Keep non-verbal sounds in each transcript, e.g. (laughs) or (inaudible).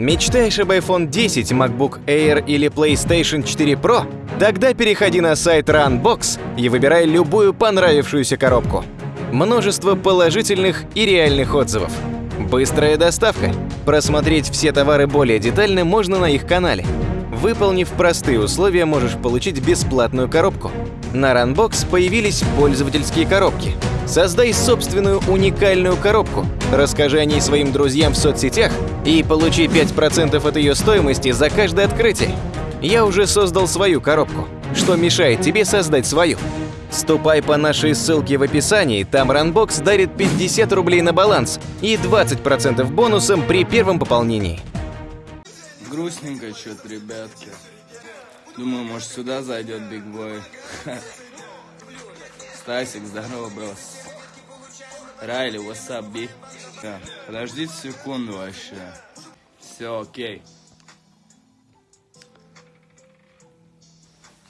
Мечтаешь об iPhone 10, MacBook Air или PlayStation 4 Pro? Тогда переходи на сайт Runbox и выбирай любую понравившуюся коробку. Множество положительных и реальных отзывов. Быстрая доставка. Просмотреть все товары более детально можно на их канале. Выполнив простые условия, можешь получить бесплатную коробку. На Runbox появились пользовательские коробки. Создай собственную уникальную коробку, расскажи о ней своим друзьям в соцсетях и получи 5% от ее стоимости за каждое открытие. Я уже создал свою коробку. Что мешает тебе создать свою? Ступай по нашей ссылке в описании, там Runbox дарит 50 рублей на баланс и 20% бонусом при первом пополнении. Грустненько что-то, ребятки. Думаю, может сюда зайдет Биг Бой. Стасик, здорово, брос. Райли, what's up, биг? Подождите секунду вообще. Все, окей.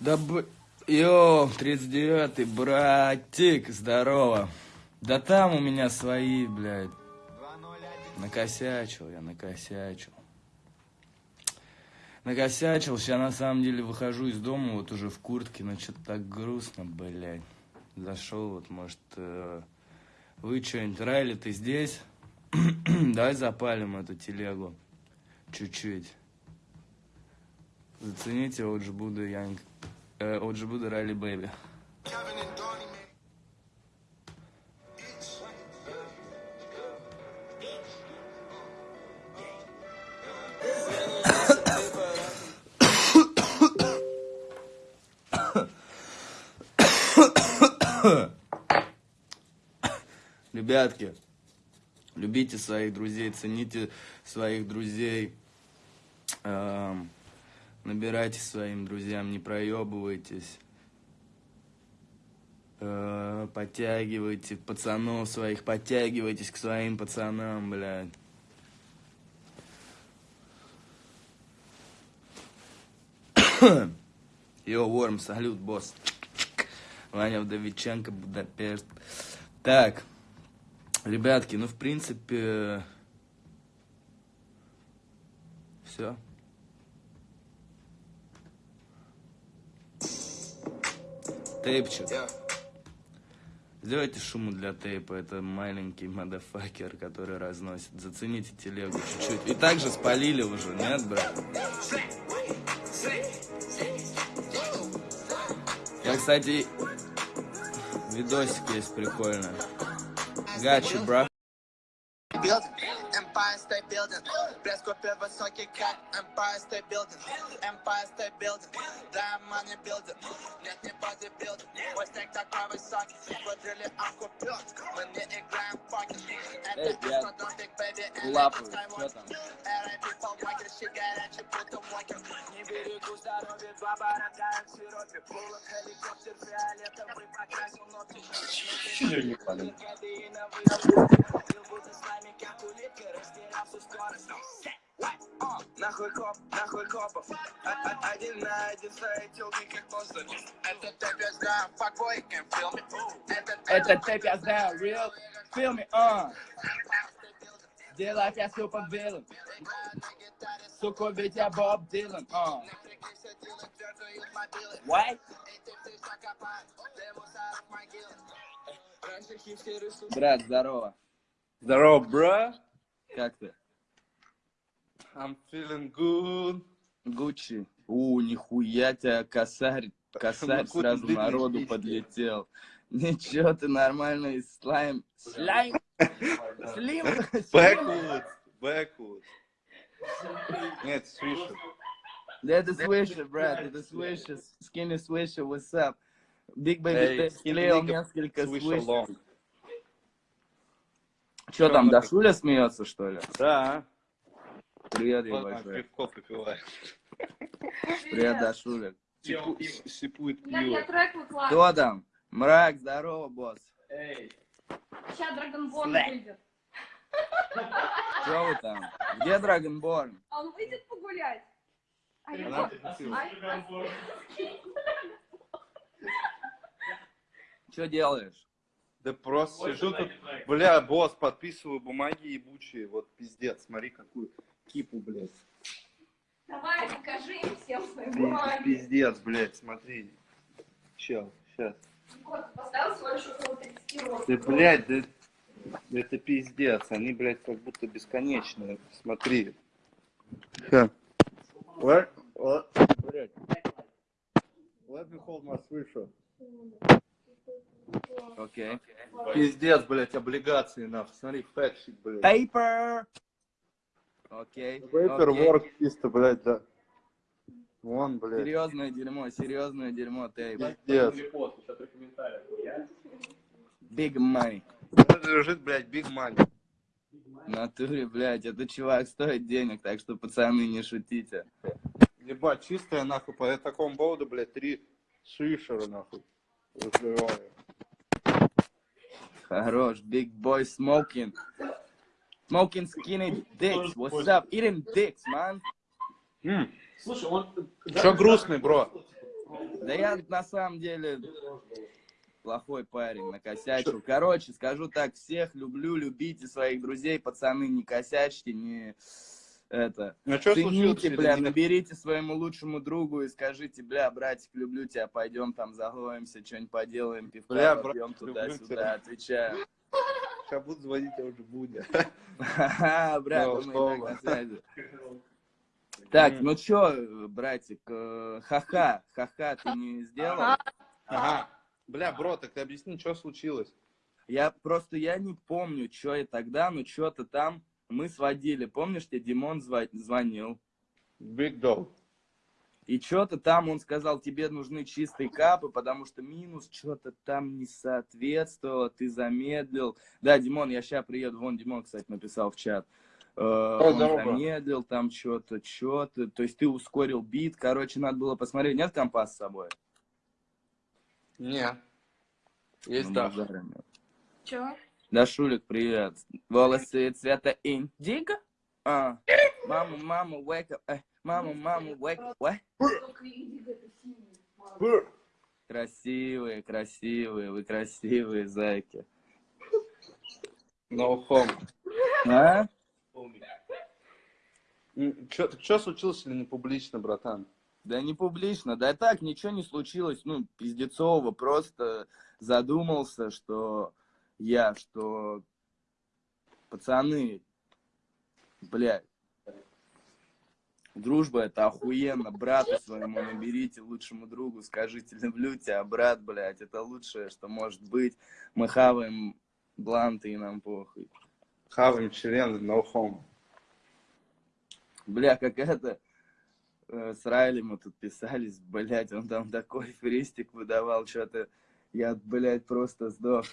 Да б... Йоу, 39-й, братик, здорово. Да там у меня свои, блядь. Накосячил я, накосячил. Накосячил, сейчас на самом деле выхожу из дома, вот уже в куртке, но что-то так грустно, блядь. Зашел, вот, может, э, вы что-нибудь, Райли, ты здесь? (clears throat) Давай запалим эту телегу. Чуть-чуть. Зацените Буду Янг. Э, Буду Райли Бэйби. (coughs) Ребятки, любите своих друзей, цените своих друзей, эм, набирайте своим друзьям, не проебывайтесь, э, подтягивайте пацанов своих, подтягивайтесь к своим пацанам, блядь. (coughs) Йо, Ворм, салют, босс. Ваня Вдовиченко, Будапешт. Так, ребятки, ну, в принципе, все. Тейпчик. Сделайте шуму для тейпа, это маленький мадафакер, который разносит. Зацените телегу чуть-чуть. И также спалили уже, нет, брат? Я, кстати, видосик есть прикольно. Гачи, бро. building. Empire State Building. Блеск купил высокий, как Empire State Building. Empire State Building. Да, money building. Нет, не бодибилдинг. Мой стейк такой высокий. Квадрили окупил. Мы не играем в покер. Это Эй, я- что Don't Big Baby. and Лапаю, Luke что Skywalker. там? R.I.P. Paul Walker. Щи горячий, будто Walker. Не берегу здоровье, два борода в сиропе. Булок, helikopter, фиолетовый, покрасил ногти. Кадеиновый Жил будто Нахуй коп, нахуй копов А- а- Один на один своей телки, как монстр Это тэп, я знаю, fuckboy, can feel me Это я знаю, real, feel me, uh. Делай я супер вилан. Сука, ведь я Боб Дилан, uh. What? Брат, здорово. Здорово, бро. Как ты? I'm feeling good. Гуччи. У, нихуя тебя косарь, косарь сразу народу подлетел. Ничего, ты нормальный слайм. Слайм? Слим? Backwards. Backwards. Нет. Да это свиша, брат, это свиша. Скини свиша, what's up? Биг Бэби, Эй, ты skinny склеил несколько Swish свиш. along. Что там, Дашуля смеется, что ли? Да. Привет, большой. пивко попивает. Привет, Дашуля. Сипует я пиво. трек выкладываю. Кто там? Мрак, здорово, босс. Сейчас Драгонборн выйдет. Что вы там? Где Драгонборн? А он выйдет погулять? А я. Ай, Что делаешь? Да просто сижу тут, бля, босс, подписываю бумаги ебучие, вот пиздец, смотри какую. Кипу, блядь. Давай, покажи им всем свои Пи- бумаги. Пиздец, блядь, смотри. Чел, сейчас. Вот, поставил лишь около 30 рублей. Ты, блядь, да, это пиздец. Они, блядь, как будто бесконечные. Смотри. Ха. What? What? Блядь. Let me hold my. Окей. Пиздец, блядь, облигации, нахуй. Смотри, фэтшит, блядь. Paper. Окей. Work чисто, блядь, да. Вон, блядь. Серьезное дерьмо, серьезное дерьмо, тейп. Пиздец. Big money. Это лежит, блядь, big money. В натуре, блядь, этот чувак стоит денег, так что, пацаны, не шутите. Ебать, чистая, нахуй, по такому поводу, блядь, три свишера, нахуй. Разрываю. Хорош, big boy smoking. Smoking skinny dicks. What's up? Eating dicks, man. Че грустный, бро? Да я на самом деле плохой парень, накосячил. Короче, скажу так, всех люблю, любите своих друзей, пацаны, не косячьте, не это. Ну что? Цените, бля, наберите своему лучшему другу и скажите, бля, братик, люблю тебя, пойдем там заловимся, что-нибудь поделаем, пивка Бля, попьем туда-сюда, отвечаю. Сейчас буду звонить, я уже брат, мы и так слово. на связи. Так, ну чё, братик, э, ха-ха, ха-ха, ты не сделал? Ага. Бля, бро, так ты объясни, что случилось? Я просто, я не помню, что я тогда, но что-то там мы сводили. Помнишь, тебе Димон звонил? Big dog. И что-то там он сказал, тебе нужны чистые капы, потому что минус что-то там не соответствовало, ты замедлил. Да, Димон, я сейчас приеду. Вон Димон, кстати, написал в чат. Э, он здорово. замедлил там что-то, что-то. То есть ты ускорил бит. Короче, надо было посмотреть. Нет компас с собой? Не. Есть Ну, да. нет. Чё? Да, Шулик, привет. Волосы цвета индиго? А, мама, мама, wake up. Только индиго это синий. Красивые, красивые, вы красивые зайки. No home. А? Что случилось или не публично, братан? Да не публично, да так, ничего не случилось, ну, пиздецово, просто задумался, что я, что пацаны, блядь, дружба это охуенно, брату своему наберите, лучшему другу, скажите, люблю тебя, брат, блядь, это лучшее, что может быть, мы хаваем бланты и нам похуй. Хаваем член, no home. Бля, как это, э, с Райли мы тут писались, блядь, он там такой фристик выдавал, что-то, я, блядь, просто сдох.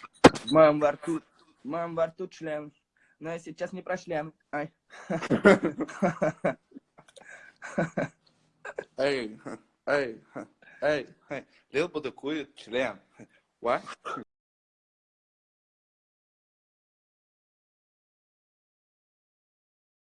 Моем во рту, моем во рту член, но я сейчас не про член, ай. (laughs) (laughs) Эй, эй, эй, эй. Лил бы член. What?